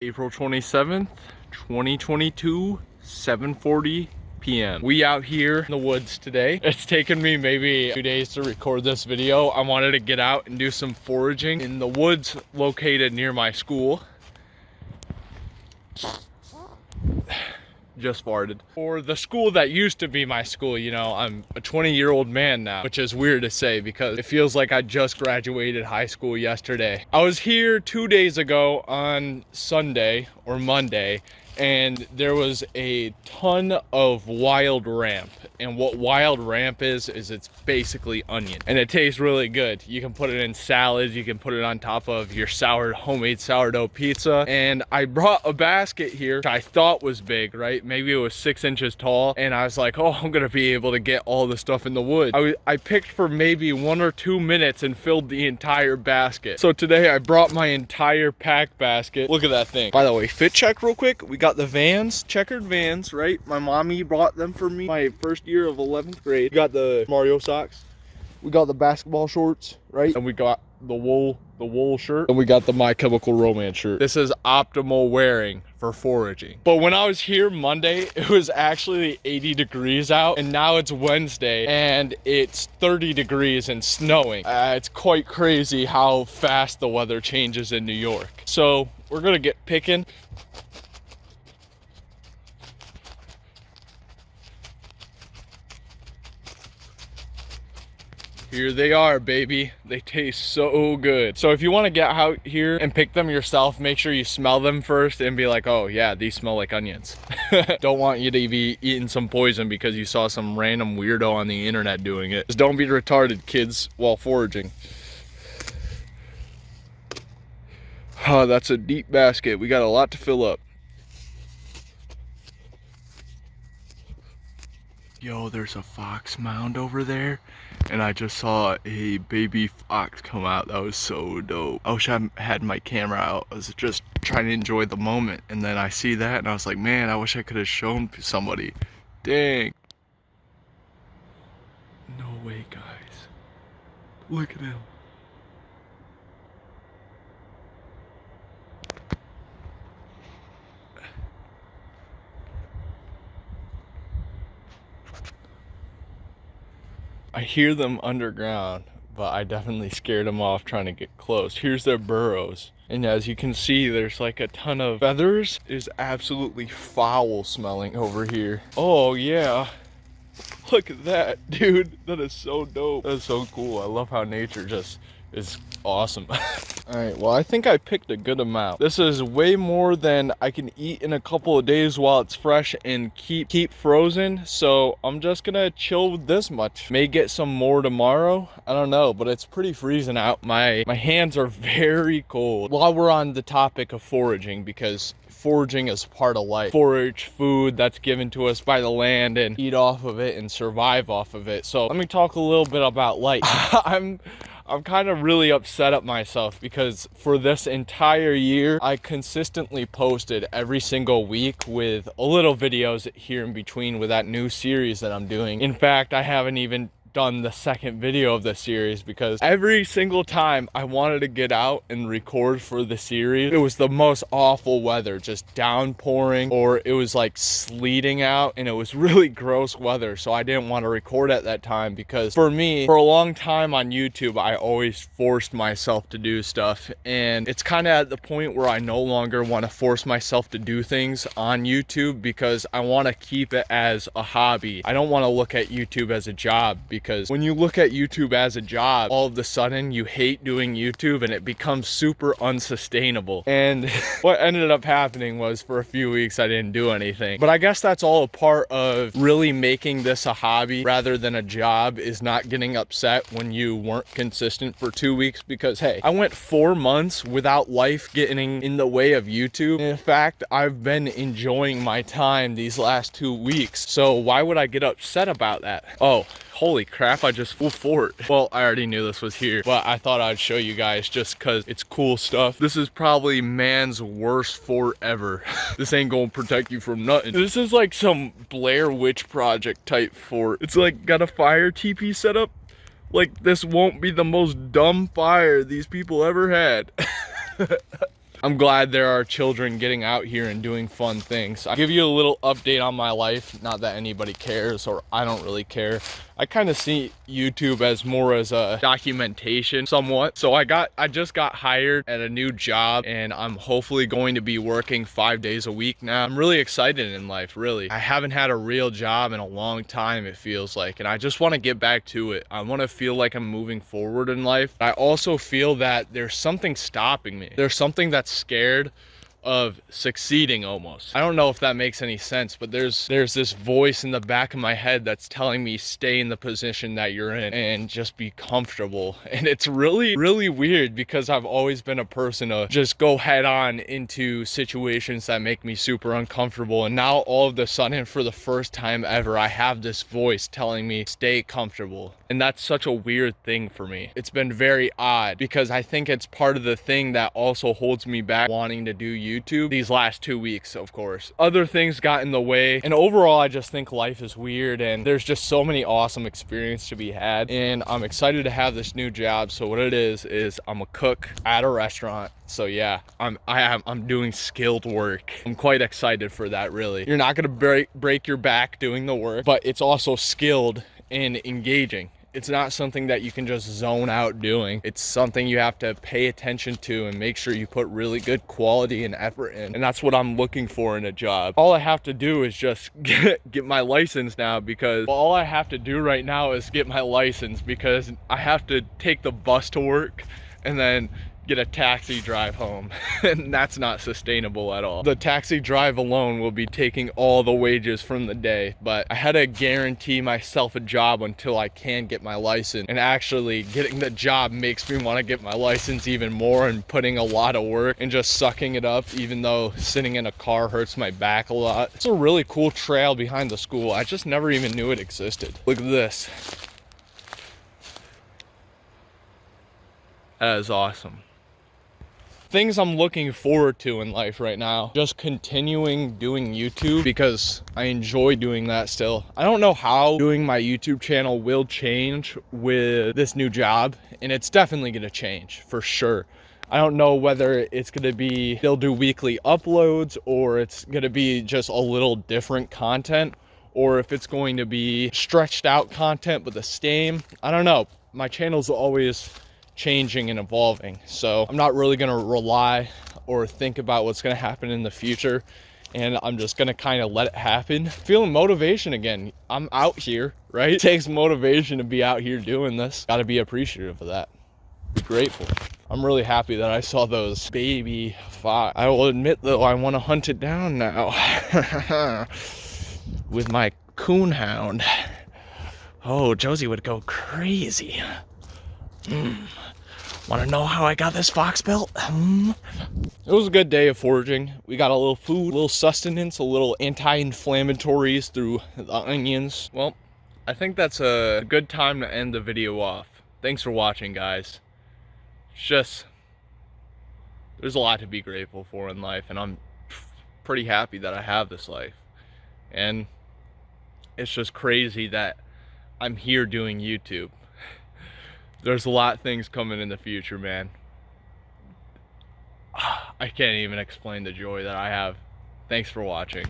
April 27th, 2022, 740 p.m. We out here in the woods today. It's taken me maybe two days to record this video. I wanted to get out and do some foraging in the woods located near my school. Just farted. For the school that used to be my school, you know, I'm a 20 year old man now, which is weird to say because it feels like I just graduated high school yesterday. I was here two days ago on Sunday or Monday and there was a ton of wild ramp and what wild ramp is is it's basically onion and it tastes really good. You can put it in salads you can put it on top of your sour homemade sourdough pizza and i brought a basket here i thought was big right? Maybe it was six inches tall and i was like oh i'm gonna be able to get all the stuff in the wood. I, I picked for maybe one or two minutes and filled the entire basket. So today i brought my entire pack basket. Look at that thing. By the way fit check real quick. We got got the Vans, checkered Vans, right? My mommy bought them for me my first year of 11th grade. We got the Mario socks. We got the basketball shorts, right? And we got the wool the wool shirt and we got the my chemical romance shirt this is optimal wearing for foraging but when i was here monday it was actually 80 degrees out and now it's wednesday and it's 30 degrees and snowing uh, it's quite crazy how fast the weather changes in new york so we're gonna get picking Here they are, baby. They taste so good. So if you want to get out here and pick them yourself, make sure you smell them first and be like, oh yeah, these smell like onions. don't want you to be eating some poison because you saw some random weirdo on the internet doing it. Just don't be retarded, kids, while foraging. Oh, that's a deep basket. We got a lot to fill up. Yo, there's a fox mound over there and I just saw a baby fox come out. That was so dope. I wish I had my camera out. I was just trying to enjoy the moment. And then I see that and I was like, man, I wish I could have shown somebody. Dang. No way, guys. Look at him. I hear them underground, but I definitely scared them off trying to get close. Here's their burrows. And as you can see, there's like a ton of feathers. Is absolutely foul smelling over here. Oh yeah. Look at that, dude. That is so dope. That is so cool. I love how nature just is awesome. All right, well, I think I picked a good amount. This is way more than I can eat in a couple of days while it's fresh and keep keep frozen. So I'm just gonna chill with this much. May get some more tomorrow. I don't know, but it's pretty freezing out. My, my hands are very cold. While we're on the topic of foraging, because foraging is part of life. Forage food that's given to us by the land and eat off of it and survive off of it. So let me talk a little bit about life. I'm I'm kind of really upset at myself because for this entire year, I consistently posted every single week with a little videos here in between with that new series that I'm doing. In fact, I haven't even done the second video of the series because every single time I wanted to get out and record for the series, it was the most awful weather, just downpouring or it was like sleeting out and it was really gross weather. So I didn't want to record at that time because for me, for a long time on YouTube, I always forced myself to do stuff. And it's kind of at the point where I no longer want to force myself to do things on YouTube because I want to keep it as a hobby. I don't want to look at YouTube as a job because when you look at YouTube as a job, all of a sudden you hate doing YouTube and it becomes super unsustainable. And what ended up happening was for a few weeks I didn't do anything. But I guess that's all a part of really making this a hobby rather than a job is not getting upset when you weren't consistent for two weeks because hey, I went four months without life getting in the way of YouTube. In fact, I've been enjoying my time these last two weeks. So why would I get upset about that? Oh, holy crap i just flew fort. Well i already knew this was here but i thought i'd show you guys just because it's cool stuff. This is probably man's worst fort ever. This ain't gonna protect you from nothing. This is like some blair witch project type fort. It's like got a fire tp set up? Like this won't be the most dumb fire these people ever had. I'm glad there are children getting out here and doing fun things. I'll give you a little update on my life. Not that anybody cares or I don't really care. I kind of see YouTube as more as a documentation somewhat. So I got, I just got hired at a new job and I'm hopefully going to be working five days a week now. I'm really excited in life, really. I haven't had a real job in a long time, it feels like, and I just want to get back to it. I want to feel like I'm moving forward in life. I also feel that there's something stopping me. There's something that's scared of succeeding almost. I don't know if that makes any sense, but there's there's this voice in the back of my head that's telling me stay in the position that you're in and just be comfortable. And it's really, really weird because I've always been a person to just go head on into situations that make me super uncomfortable. And now all of a sudden, for the first time ever, I have this voice telling me stay comfortable. And that's such a weird thing for me. It's been very odd because I think it's part of the thing that also holds me back wanting to do YouTube these last two weeks, of course. Other things got in the way. And overall, I just think life is weird and there's just so many awesome experiences to be had. And I'm excited to have this new job. So what it is, is I'm a cook at a restaurant. So yeah, I'm I am I'm doing skilled work. I'm quite excited for that really. You're not gonna break break your back doing the work, but it's also skilled and engaging it's not something that you can just zone out doing. It's something you have to pay attention to and make sure you put really good quality and effort in. And that's what I'm looking for in a job. All I have to do is just get, get my license now because all I have to do right now is get my license because I have to take the bus to work and then get a taxi drive home and that's not sustainable at all. The taxi drive alone will be taking all the wages from the day but I had to guarantee myself a job until I can get my license and actually getting the job makes me want to get my license even more and putting a lot of work and just sucking it up even though sitting in a car hurts my back a lot. It's a really cool trail behind the school. I just never even knew it existed. Look at this. That is awesome things I'm looking forward to in life right now. Just continuing doing YouTube because I enjoy doing that still. I don't know how doing my YouTube channel will change with this new job and it's definitely gonna change for sure. I don't know whether it's going to be they'll do weekly uploads or it's going to be just a little different content or if it's going to be stretched out content but the same. I don't know. My channel's always changing and evolving. So I'm not really gonna rely or think about what's gonna happen in the future. And I'm just gonna kind of let it happen. Feeling motivation again. I'm out here, right? It takes motivation to be out here doing this. Gotta be appreciative of that. Be grateful. I'm really happy that I saw those baby fox. I will admit though, I wanna hunt it down now. With my coon hound. Oh, Josie would go crazy. Mm. Want to know how I got this fox belt? Hmm? It was a good day of foraging. We got a little food, a little sustenance, a little anti-inflammatories through the onions. Well, I think that's a good time to end the video off. Thanks for watching, guys. It's just, there's a lot to be grateful for in life, and I'm pretty happy that I have this life. And it's just crazy that I'm here doing YouTube there's a lot of things coming in the future, man. I can't even explain the joy that I have. Thanks for watching.